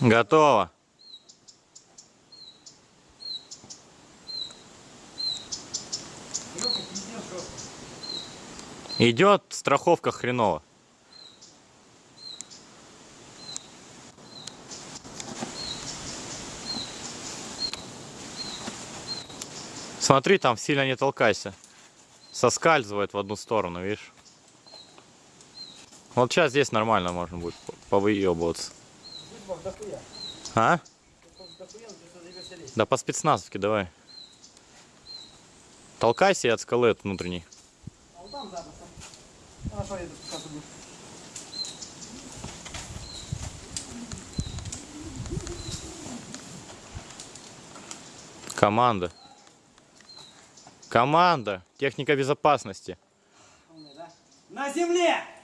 Готово. Идет страховка хреново. Смотри, там сильно не толкайся. Соскальзывает в одну сторону, видишь? Вот сейчас здесь нормально можно будет повыебываться. А? Да по спецназовке давай. Толкайся и от скалы от внутренней. А вот там запросто. Хорошо, я спускаться буду. Команда. Команда. Техника безопасности. На земле!